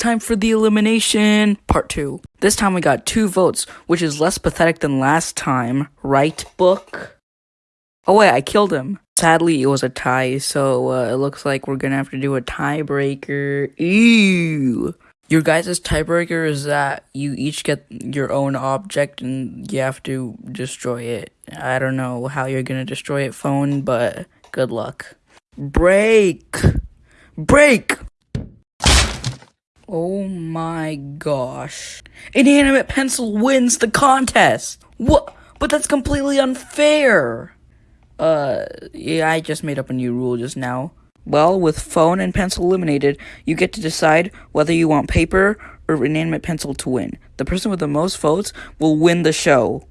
time for the elimination part two. This time we got two votes, which is less pathetic than last time, right, book? Oh wait, I killed him. Sadly, it was a tie, so uh, it looks like we're gonna have to do a tiebreaker. Ew. Your guys' tiebreaker is that you each get your own object and you have to destroy it. I don't know how you're gonna destroy it, phone, but good luck. Break! Break! Oh my gosh. Inanimate Pencil wins the contest! What? But that's completely unfair! Uh, yeah, I just made up a new rule just now. Well, with phone and pencil eliminated, you get to decide whether you want paper or inanimate pencil to win. The person with the most votes will win the show.